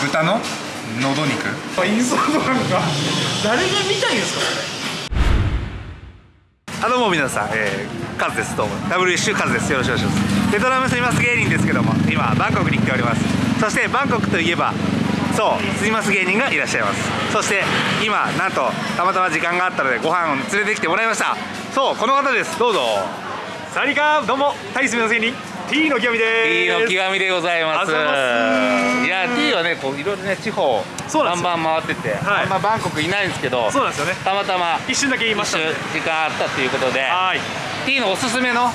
豚の喉肉？インソードなんか。誰が見たいんですかあどうも皆さん、えー、カズです。どうも。WC カズです。よろしくお願いします。ベトナム住みます芸人ですけども今バンコクに来ております。そしてバンコクといえばそう住みます芸人がいらっしゃいます。そして今なんとたまたま時間があったのでご飯を連れてきてもらいました。そうこの方です。どうぞ。サワディーカー。どうも。タイ住みます芸人 T の極みで T のす極みでございます。いや T はねこういろいろね地方そうなんバンバン回ってて、はい。あんまバンコクいないんですけどそうなんですよね。たまたま一瞬だけ言いました時間あったっていうことではい。T のおすすめの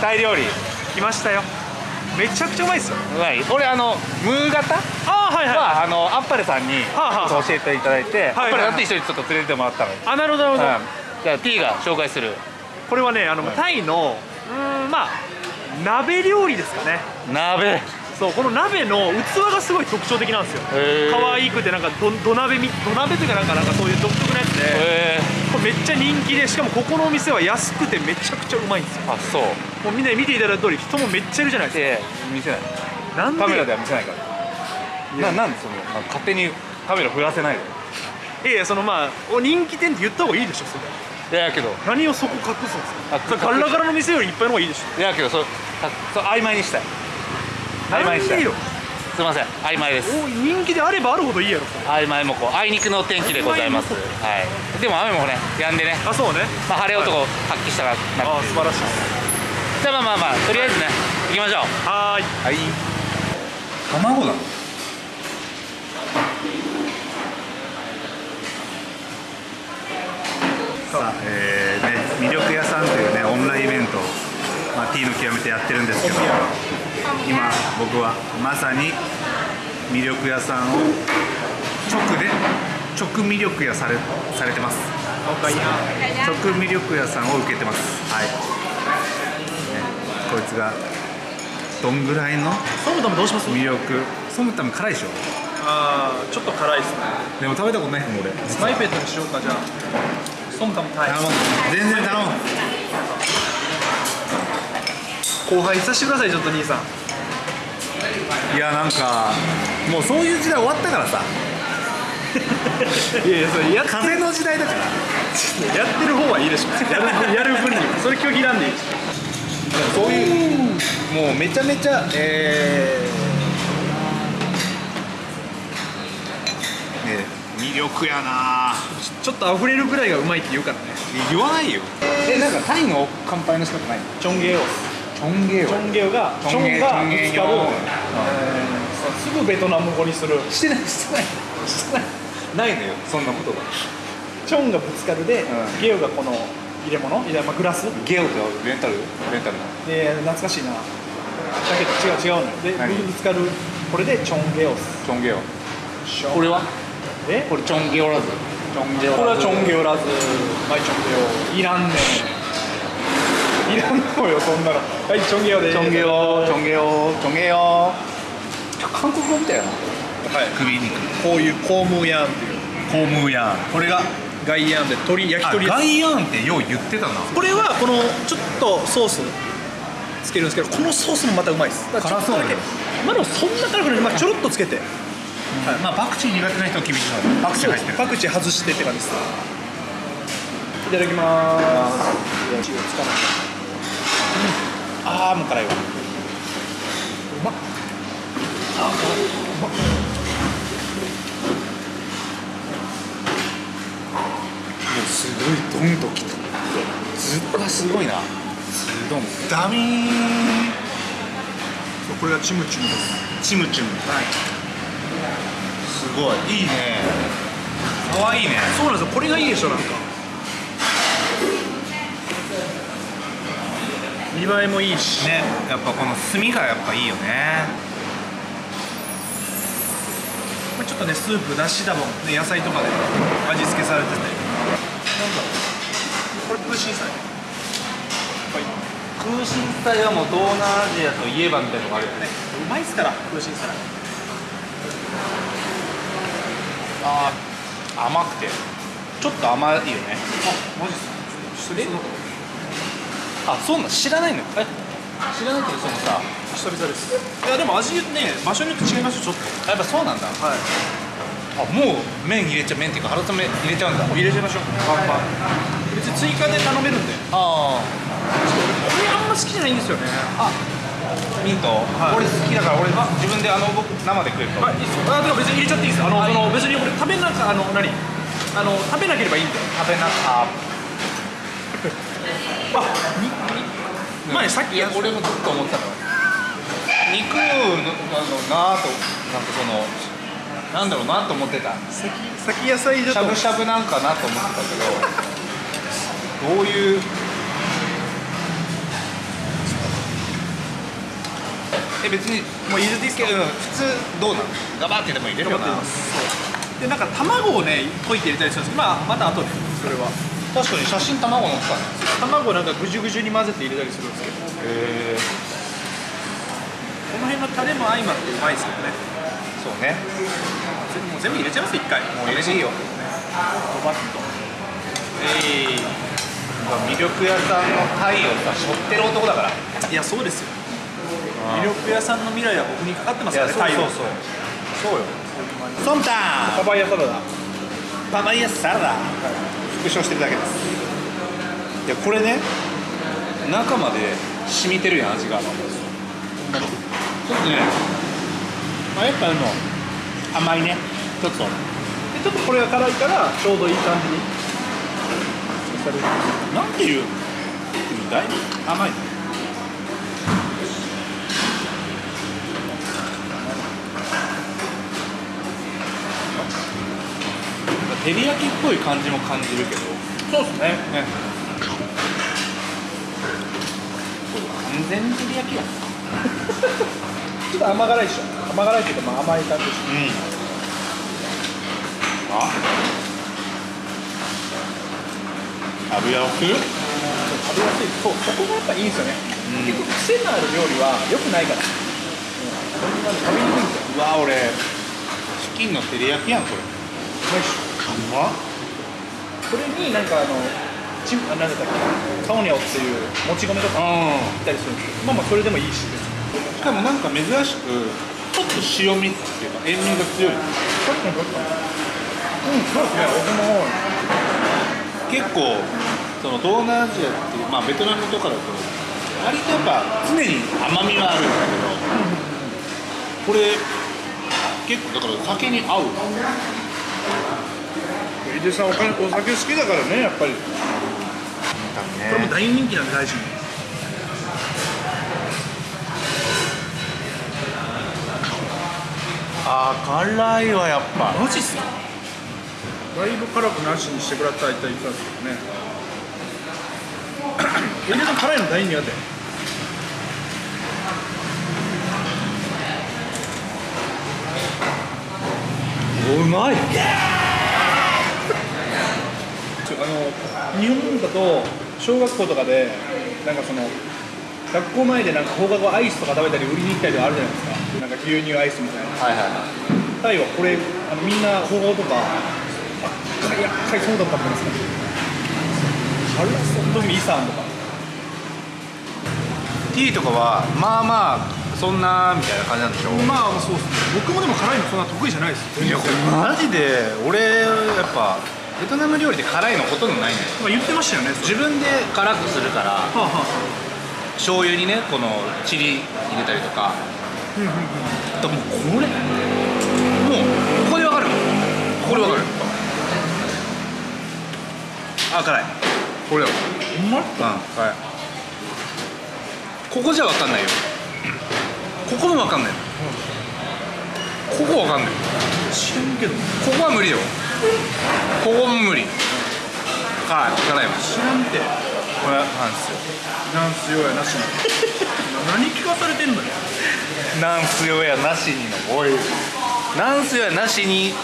タイ料理。来ましたよ。めちゃくちゃうまいですよ。うまい。俺あのムー型あーはいはい。はあのアッパレさんにはあは教えていただいて、はいはいアッパレさんと一緒にちょっと連れてもらったの。よ、あなるほどなるほど、うん。じゃあ T が紹介する。これはねあの、はい。タイのうーんまあ鍋料理ですかね。鍋。そうこの鍋の器がすごい特徴的なんですよ。可愛くてなんかど土鍋み土鍋というかなんかなんかそういう独特なやつで。へこれめっちゃ人気でしかもここのお店は安くてめちゃくちゃうまいんですよ。ーあそう。もうみんなに見ていただいた通り人もめっちゃいるじゃないですで見せない。かなんでカメラでは見せないか。らななんでその勝手にカメラ振らせないの？いやいやそのまあお人気店って言った方がいいでしょそれいやけど。何をそこ隠すんですあかそれガラガラの店よりいっぱいの方がいいでしょ。いやけどそたそう曖昧にしたい。曖昧にしたい。すいません。曖昧です。お人気であればあるほどいいやろ曖昧もこうあいにくの天気でございます。はい。でも雨もね止んでね。あそうね。まあ晴れ男発揮したらなあ素晴らしい。じゃあまあまあまあとりあえずね行きましょう。はーい。はい。卵なの？さあ、えーね、魅力屋さんというねオンラインイベントを、まあ、T の極めてやってるんですけど今僕はまさに魅力屋さんを直で直魅力屋されされてます。直魅力屋さんを受けてます。はい、ね、こいつがどんぐらいのソムタムどうします？魅力？ソムタム辛いでしょ？あーちょっと辛いですね。でも食べたことないもん俺イペットにしようかじゃあソムタムタイ頼む全然頼む。後輩させてくださいちょっと兄さん。いやなんかもうそういう時代終わったからさ。いやいやそれやっ風の時代だから。やってる方はいいでしょ。やるやる分にそれ拒否なんでいい。そういうもうめちゃめちゃえー、ね魅力やなょちょっと溢れるぐらいがうまいって言うからね。言わないよ。えなんかタイの乾杯の仕方ない？のチョンゲオチョンゲチョンゲオがチョンゲチョンがチョンゲぶつかる、すぐベトナム語にする。してないしてない。してない。ないのよそんなことがチョンがぶつかるで、ん。ゲオがこの入れ物？いやまあグラス？ゲオとレンタル？レンタルの？で懐かしいな。だけど違う違うの。で何？ぶつかる。これでチョンゲオスチョンゲオ。これは？えこれチョンゲオラズチョンゲオこれはチョンゲオラズはいチョンゲオいらんねんいらんのよそんなのはいチョンゲオでチョンゲオチョンゲオチョンゲオ韓国語みたいなはい首肉こういうコームーヤンっていうコームーヤンこれがガイヤンで鶏焼きあ鳥ガイヤンってよう言ってたなこれはこのちょっとソースつけるんですけどこのソースもまたうまいですだからちょっとだけ辛まあでもそんな辛くない、まあ、ちょろっとつけてまあパクチー苦手な人は厳しパクチー入ってる。パクチー外してって感じです。いただきまーすああもう辛いわ。うまっ。あうまっ。もうすごいドンときた。ずっとすごいな。ズドンダミー。これがチムチムです。チムチムはい。すごい。いいね。かわいいね。そうなんですよ。これがいいでしょなんか。見栄えもいいし。ね。やっぱこの炭がやっぱいいよね。ちょっとねスープだしだもん、ね、野菜とかで味付けされてて。なんだろうこれプーシンサイ空心菜はもう東南アジアといえばみたいなのがあるよね。うまいっすからプーシあー甘くて。ちょっと甘いよね。あマジっすか？え？あそうなの？知らないの？え？知らないけどそのさ久々です。いやでも味ね場所によって違いますよちょっと。やっぱそうなんだ。はい。あもう麺入れちゃう麺っていうか春雨入れちゃうんだ。入れちゃいましょう。バンバン別に追加で頼めるんで。あこれあんま好きじゃないんですよね。あミント、はい。俺好きだから俺自分であの僕生で食えると、はいいいですよ。あでも別に入れちゃっていいですあのはい。その別に俺食べなかあの何？あの食べなければいいんで。食べなああにに前さっきいや俺もずっと思ってたの肉のなあとなんかそのなんだろうなと思ってた。先先野菜だと。しゃぶしゃぶなんかなと思ってたけど。どういうえ別にもう入れていいですかうん普通どうなの？ガバってでも入れるよな。でなんか卵をね溶いて入れたりするんですけどまあまた後でそれは。確かに写真卵乗ってたね。卵をなんかぐじゅぐじゅに混ぜて入れたりするんですけど。へえこの辺のタレも相まってうまいですけどね。そうね。もう全部入れちゃいます？一回。もう入れていいよ。ドバッと。え魅力屋さんのタイをさ背負ってる男だから。いやそうですよ魅力屋さんの未来は僕にかかってますからねそう太陽そうそう。そうよ。ソンタパパイヤサラダ。パパイヤサラダ。復唱してるだけです。いやこれね中まで染みてるやん味が。ちょっとねまあやっぱあの甘いね。ちょっと。でちょっとこれが辛いからちょうどいい感じに。なんていうだいぶ甘い照り焼きっぽい感じも感じるけど。そうですね。ね。完全に照り焼きや。ん ちょっと甘辛いでしょ。甘辛いっていうかまあ甘い感じでしょうん。あ？油を食う食べやすい。そうそこがやっぱいいんですよね、うん。結構癖のある料理は良くないから、うん、それが食べにくいんですよ。うわ俺チキンの照り焼きやんこれ。うまいっしょうまっこれになんかあのチンあなんだったっけ？カオニャオっていうもち米とかういったりするんですけどまあまあそれでもいいし。しかもなんか珍しくちょっと塩味っていうか塩味が強い。確かに確かに。うんそうですね。僕も結構その東南アジアっていうまあベトナムとかだと割とやっぱ常に甘みはあるんだけどこれ結構だから酒に合う井出さんお酒お酒好きだからねやっぱり。これも大人気なんで大事にあー辛いわやっぱ。マジっすか？だいぶ辛くなしにしてくださいって言ったんですけどね。井出さん辛いの大苦手？うまいあの日本だと小学校とかでなんかその学校前でなんか放課後アイスとか食べたり売りに行ったりとかあるじゃないですか。なんか牛乳アイスみたいなはいはいはいタイはこれあのみんな放課後とかあいや買いそうだったんですか。辛そう特にイサンとか。ティーとかはまあまあそんなみたいな感じなんでしょまあそうですね。僕もでも辛いのそんな得意じゃないです。いやこれマジで俺やっぱベトナム料理で辛いのほとんどないね。まあ言ってましたよね自分で辛くするからはあ、はあは醤油にねこのチリ入れたりとか。あ、うんうんうん。でもこれ。もうここでわかるここでわかる。あ辛い。これだ。ほんま？うん辛い。ここじゃわかんないよ。ここもわかんない。ここわかんない。知らんけど。ここは無理よここも無理。辛い辛いわ知らんて。これなんですよ。なんすよやなしに。何聞かされてんのよ。なんすよやなしにのおいなんすよやなしに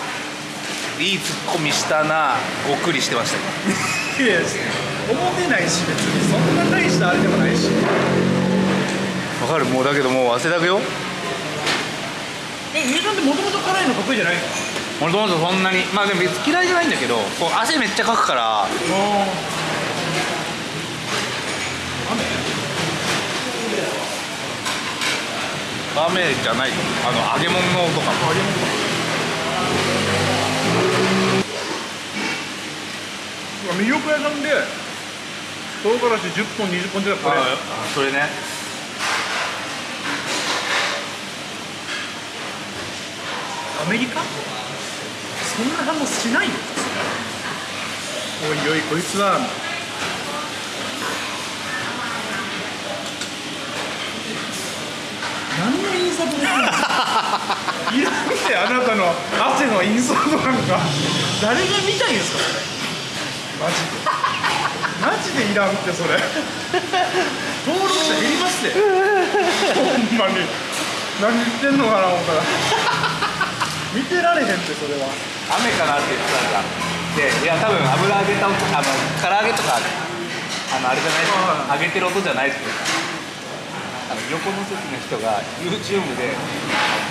いいツッコミしたなごっくりしてました。よいや思ってないし別に。そんな大したあれでもないし。わかる。もうだけどもう汗だくよ。え家さんってもともと辛いの得意じゃないんですか俺ともとそんなに。まあでも別に嫌いじゃないんだけどこう汗めっちゃかくから。雨雨じゃない。あの揚げ物の音か。揚げ物魅力屋さんで唐辛子10本20本じゃこれ。それね。アメリカ？そんな反応しないよ。おいおいこいつは。いらんってあなたの汗のインサートなんか誰が見たいんですか？それマジで。マジでいらんってそれ。登録者減りますってほんまに。何言ってんのかな思ったら見てられへんってそれは。雨かなって言ってたん。だでいや多分油揚げた音あの唐揚げとかあのあれじゃないです揚げてる音じゃないですけどあの横の席の人が YouTube で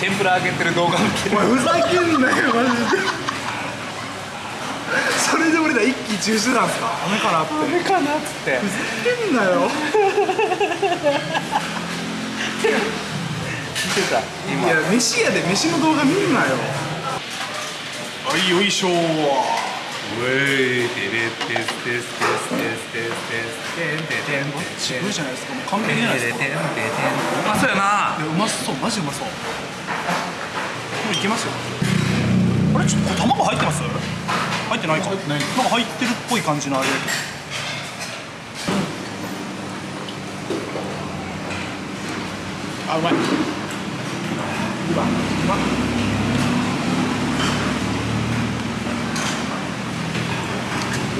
天ぷら揚げてる動画見てる。お前ふざけんなよマジで。それで俺ら一喜一憂してたんすか。ダメかなって。雨かなっつって。ふざけんなよ。見 てた今。いや飯屋で飯の動画見んなよ。はいよいしょウェイテレテステステステステステステンテテンテじゃないですかもう完璧じゃないですかテンテンテンうまそうやないやうまそうマジうまそうもういけますよあれちょっとこれ卵入ってます入ってないか入ってないなんか入ってるっぽい感じのあれあうまいうまっう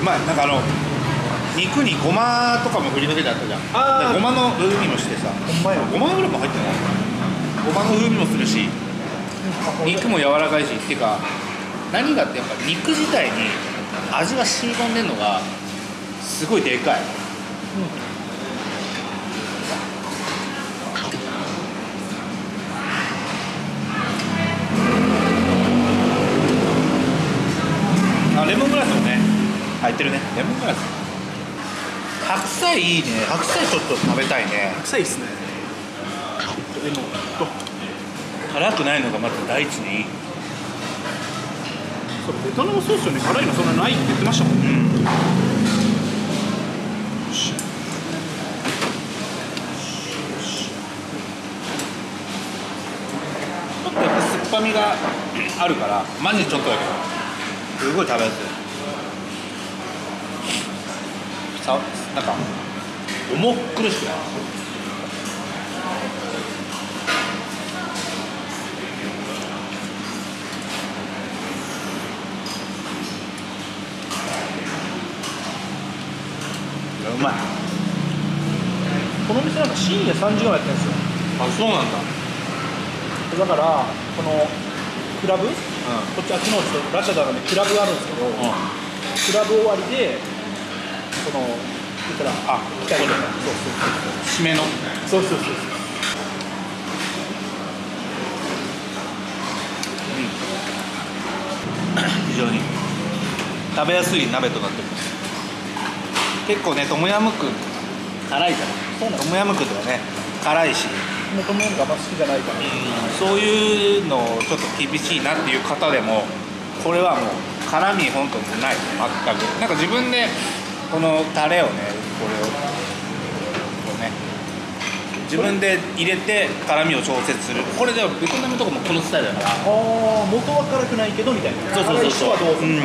まい。なんかあの肉にごまとかも振りかけてあったじゃん。あー。でごまの風味もしてさ。ほんまや。ごま油も入ってない？ごまの風味もするし肉も柔らかいしっていうか何がってやっぱ肉自体に味が染み込んでんのがすごいでかい、あレモングラスもね入ってるねレモングラス白菜いいね。白菜ちょっと食べたいね。臭いっすね。でもと辛くないのがまず第一にいい。それベトナムソースよね辛いのそんなないって言ってましたもんね。よしちょっとやっぱ酸っぱみがあるから。マジちょっとだけ。どすごい食べやすい。さなんか重苦しくないいやうまい。この店なんか深夜3時ぐらいやってるんですよ。あそうなんだ。だからこのクラブ、こっちあっちのラシャダなんでクラブがあるんですけど、うん。クラブ終わりでその言ったらあ来たことそう締めのそうそう。そうそう非常に食べやすい鍋となってます。結構ねトムヤムクン辛いじゃそうなん。んトムヤムクンとかね辛いし。もともとがあん。ま好きじゃないから、そういうのちょっと厳しいなっていう方でもこれはもう辛み本当にない。全く。なんか自分でこのタレをねこれをこうね自分で入れて辛みを調節する。これではベトナムとかもこのスタイルだから。ああ元は辛くないけどみたいな。そうそうそうそう。辛い人はどうする、うん。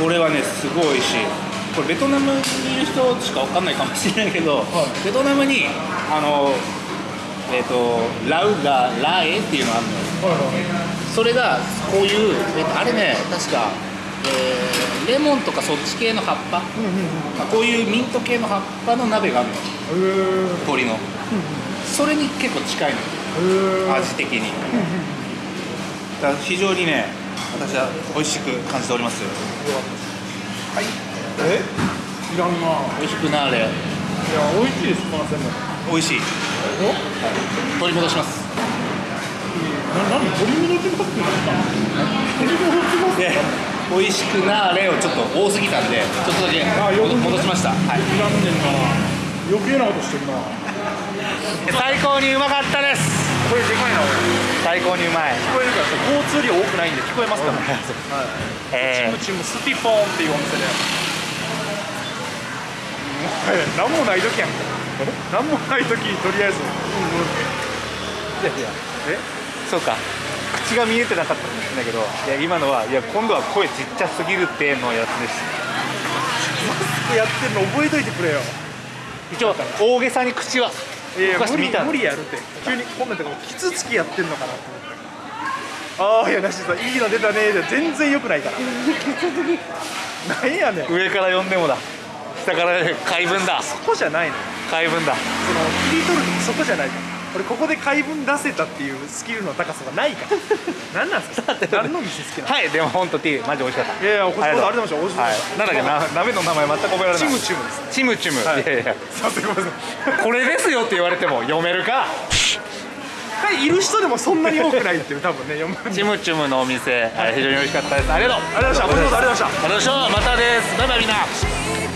これはねすごい美味しい。これベトナムにいる人しかわかんないかもしれないけど、はい。ベトナムにあのえっ、とラウガラエっていうのがあるのよ。はいはい。それがこういう、えっとあれね確か、えーレモンとかそっち系の葉っぱ、うんうんまあこういうミント系の葉っぱの鍋があるの。うんへ鶏のそれに結構近いの。味的に。だから非常にね私は美味しく感じております。はい。え？いらんな。美味しくなれいや美味しいですこのセン美味しい。お取り戻します。な何？取り戻しますって言った取り戻しますで美味しくなれをちょっと多すぎたんでちょっとだけ戻しました、はい、いらんねんな。余計なことしてるな。最高にうまかったです。最高にうまい。聞こえるからさ交通量多くないんで聞こえますから、はい、えチムチムスティフォンっていうお店で。何もない時やん。か何もない時にとりあえず。いやいや。え？そうか口が見えてなかったんだけどいや今のはいや今度は声ちっちゃすぎるってのやつですやってるの覚えといてくれよ。一応大げさに口は動かして無理みた無理やるって。急にこんなんとかキツツキやってんのかなって。ああいやなしさいいの出たねで全然良くないから。なんやねん。上から呼んでもだ。下から怪文だ。そこじゃないの。怪文だ。その切り取るそこじゃないから俺ここで回文出せたっていうスキルの高さがないから。何なんですか？何の店好きなの？はいでも本当ティーマジ美味しかった。いやいやこそありがとう。ございましたはい。なんだっけな鍋の名前全く覚えられない。チムチムです。チムチム、はい。い、やいや。さすがごめん。なさいこれですよって言われても読めるか？はいいる人でもそんなに多くないっていう多分ね読むチムチムのお店、はい非常に美味しかったです。ありがとう。ありがとうございました。ありがとうございました。ありがとうございました。またです。バイバイみんな